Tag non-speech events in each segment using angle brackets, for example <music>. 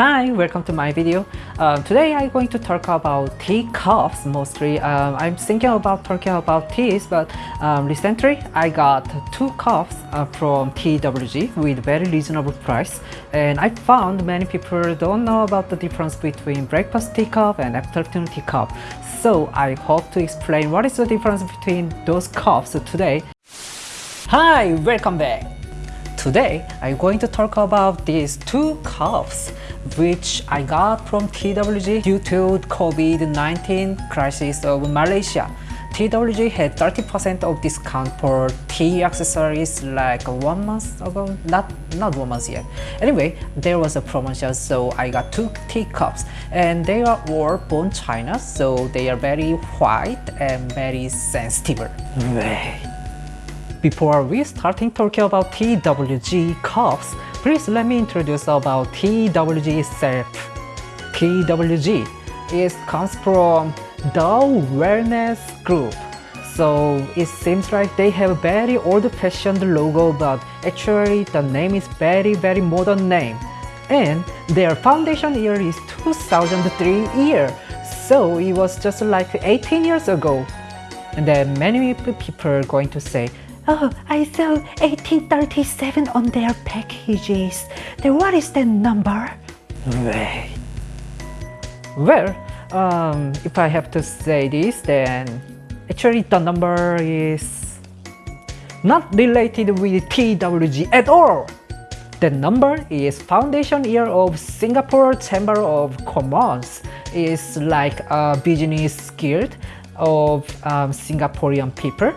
Hi, welcome to my video. Uh, today I'm going to talk about tea cups mostly. Um, I'm thinking about talking about teas, but um, recently I got two cups uh, from TWG with very reasonable price. And I found many people don't know about the difference between breakfast tea cup and afternoon tea cup. So I hope to explain what is the difference between those cups today. Hi, welcome back. Today, I'm going to talk about these two cups which I got from TWG due to COVID-19 crisis of Malaysia. TWG had 30% of discount for tea accessories like one month ago, not not one month yet. Anyway, there was a promotion so I got two tea cups and they are all bone china so they are very white and very sensitive. Before we starting talking about TWG cups, Please let me introduce about TWG itself. TWG is comes from the Wellness Group. So it seems like they have a very old-fashioned logo but actually the name is very very modern name. And their foundation year is 2003 year. So it was just like 18 years ago. And then many people going to say, Oh, I saw 1837 on their packages. Then what is the number? Well, um, if I have to say this, then actually the number is not related with TWG at all. The number is foundation year of Singapore Chamber of Commerce. It's like a business guild of um, Singaporean people.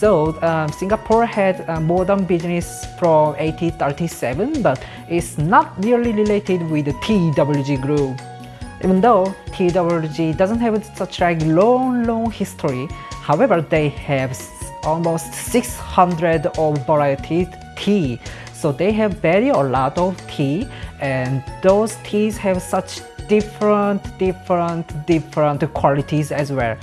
So um, Singapore had a modern business from 1837, but it's not really related with the TWG group. Even though TWG doesn't have such like long, long history, however, they have almost 600 of varieties tea. So they have very a lot of tea, and those teas have such different, different, different qualities as well.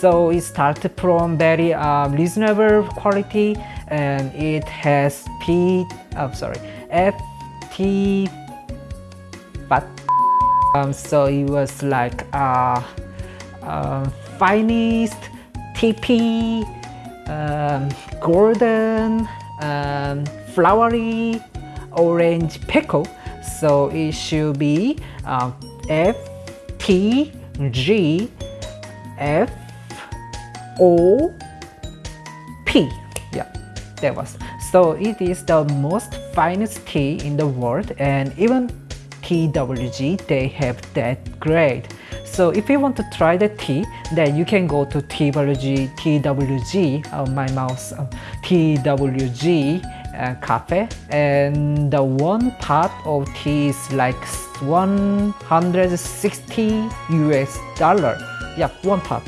So it started from very um, reasonable quality and it has P, I'm sorry, FT, but um, so it was like uh, uh, finest tippy, um, golden, um, flowery, orange pekoe. So it should be uh, F T G F O P. Yeah, that was. So it is the most finest tea in the world and even TWG they have that grade. So if you want to try the tea, then you can go to TWG, TWG, uh, my mouse, uh, TWG uh, cafe and the one pot of tea is like 160 US dollar. Yeah, one pot.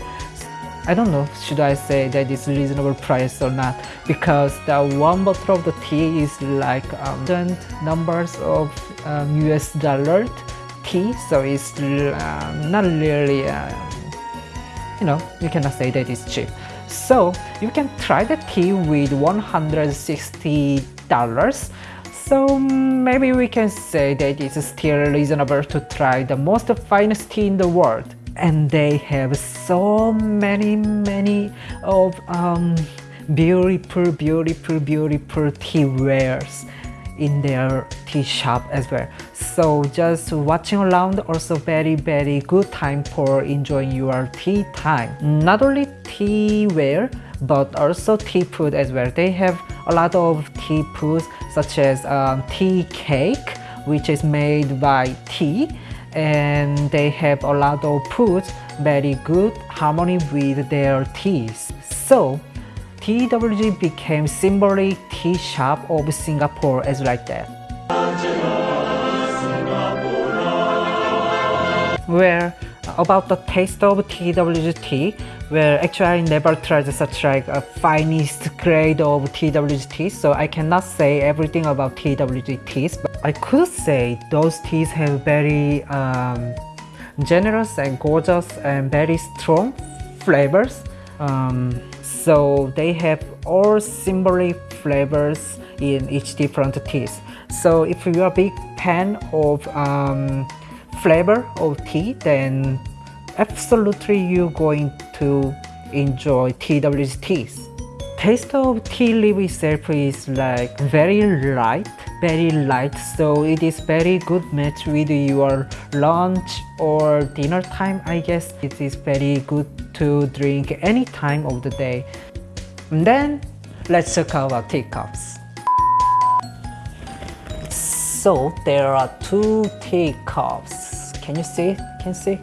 I don't know should I say that it's reasonable price or not? Because the one bottle of the tea is like um, numbers of um, US dollar tea so it's um, not really um, you know you cannot say that it's cheap. So you can try the tea with 160 dollars. So maybe we can say that it's still reasonable to try the most finest tea in the world and they have so many many of um, beautiful beautiful beautiful tea wares in their tea shop as well. So just watching around also very very good time for enjoying your tea time. Not only tea ware but also tea food as well. They have a lot of tea foods such as um, tea cake which is made by tea and they have a lot of foods very good harmony with their teas. So TWG became symbolic tea shop of Singapore as like that. Where about the taste of TWG tea, where actually I never tried such like a finest grade of TWG tea, so I cannot say everything about TWG but I could say those teas have very um, generous and gorgeous and very strong flavors. Um, so they have all symbolic flavors in each different teas. So if you are a big fan of um, flavor of tea, then absolutely you're going to enjoy TW's teas. Taste of tea leaf itself is like very light, very light, so it is very good match with your lunch or dinner time. I guess it is very good to drink any time of the day. And then let's talk about teacups. So there are two teacups. Can you see? Can you see?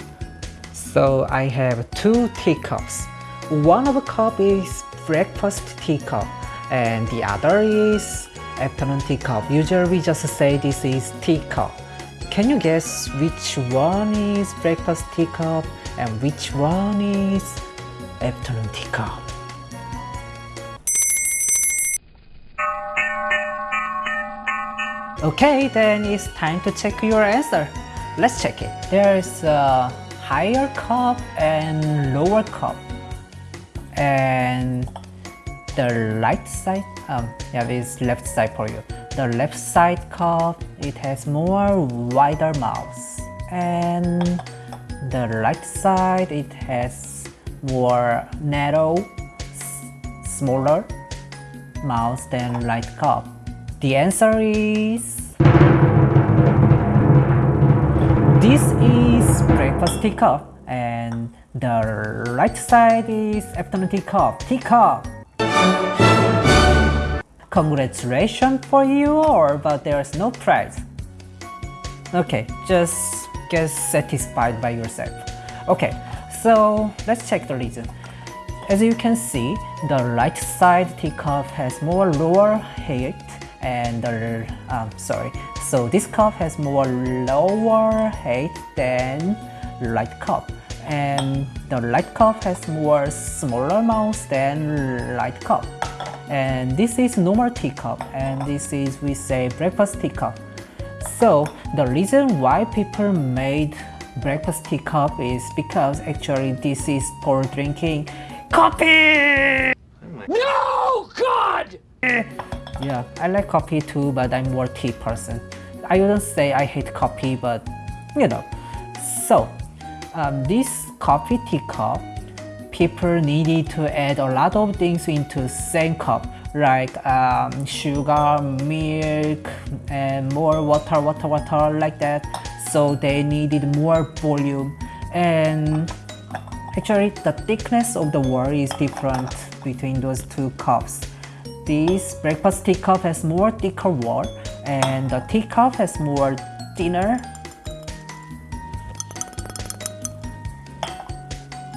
So I have two teacups. One of the cup is breakfast teacup and the other is afternoon teacup. Usually we just say this is teacup. Can you guess which one is breakfast teacup and which one is afternoon teacup? Okay, then it's time to check your answer. Let's check it. There's a higher cup and lower cup. And the right side, um, yeah, this left side for you. The left side cup, it has more wider mouth. And the right side, it has more narrow, smaller mouth than right cup. The answer is... This is breakfast teacup and the right side is afternoon teacup. Teacup! Congratulations for you or but there's no prize. Okay, just get satisfied by yourself. Okay, so let's check the reason. As you can see, the right side teacup has more lower height and the, um, sorry, so this cup has more lower height than right cup and the light cup has more smaller mouth than light cup and this is normal teacup and this is we say breakfast teacup so the reason why people made breakfast teacup is because actually this is for drinking coffee no god yeah, I like coffee too, but I'm more tea person. I wouldn't say I hate coffee, but you know. So, um, this coffee teacup, people needed to add a lot of things into same cup, like um, sugar, milk, and more water, water, water, like that. So they needed more volume. And actually, the thickness of the wall is different between those two cups. This breakfast teacup has more thicker wall and the teacup has more thinner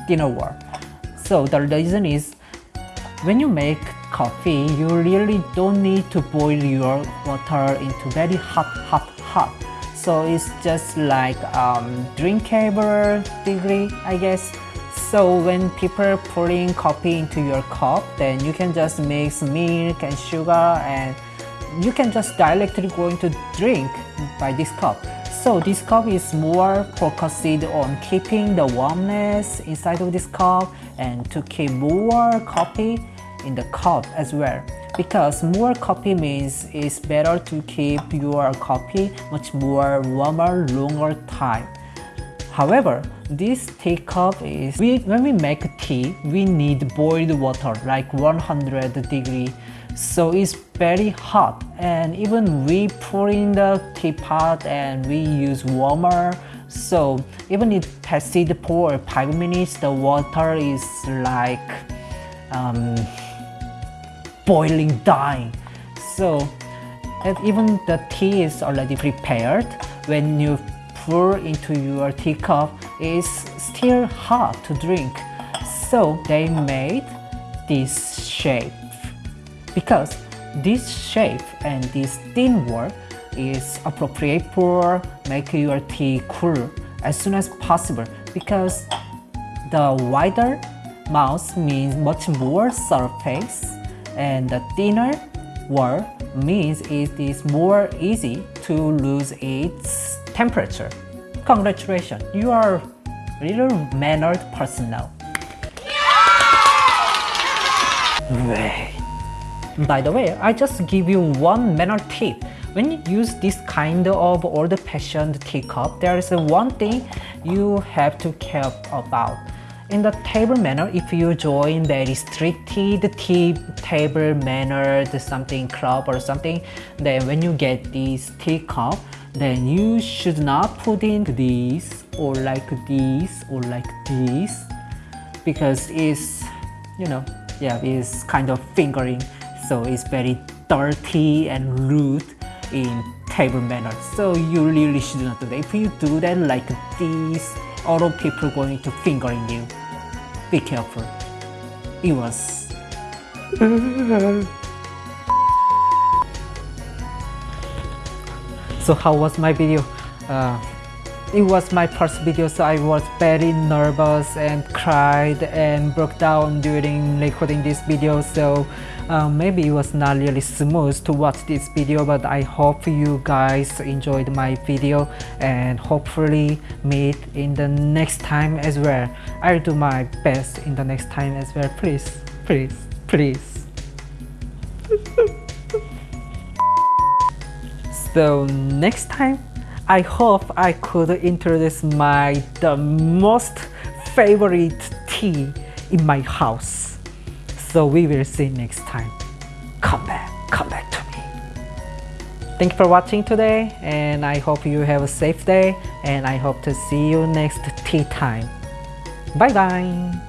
thinner wall. So the reason is when you make coffee, you really don't need to boil your water into very hot, hot, hot. So it's just like um, drinkable degree, I guess. So when people are pouring coffee into your cup, then you can just mix milk and sugar and you can just directly going to drink by this cup. So this cup is more focused on keeping the warmness inside of this cup and to keep more coffee in the cup as well. Because more coffee means it's better to keep your coffee much more warmer longer time. However, this teacup is, we, when we make tea, we need boiled water like 100 degree. So it's very hot and even we pour in the teapot and we use warmer. So even if passed for 5 minutes, the water is like um, boiling dying. So even the tea is already prepared when you pour into your teacup it's still hot to drink. So they made this shape because this shape and this thin wall is appropriate for making your tea cool as soon as possible because the wider mouth means much more surface and the thinner wall means it is more easy to lose its temperature. Congratulations, you are a little mannered person now. Yeah! Wait. By the way, I just give you one manner tip. when you use this kind of old-fashioned teacup, there is one thing you have to care about. In the table manner, if you join very restricted tea table manner, the something club or something, then when you get this teacup, then you should not put in this or like this or like this because it's you know yeah it's kind of fingering so it's very dirty and rude in table manner. So you really should not do that if you do that like this all of people going to fingering you. Be careful. It was <laughs> so how was my video? Uh, it was my first video so I was very nervous and cried and broke down during recording this video. So uh, maybe it was not really smooth to watch this video but I hope you guys enjoyed my video and hopefully meet in the next time as well. I'll do my best in the next time as well. Please please please. <laughs> So next time I hope I could introduce my the most favorite tea in my house. So we will see next time. Come back, come back to me. Thank you for watching today and I hope you have a safe day and I hope to see you next tea time. Bye bye.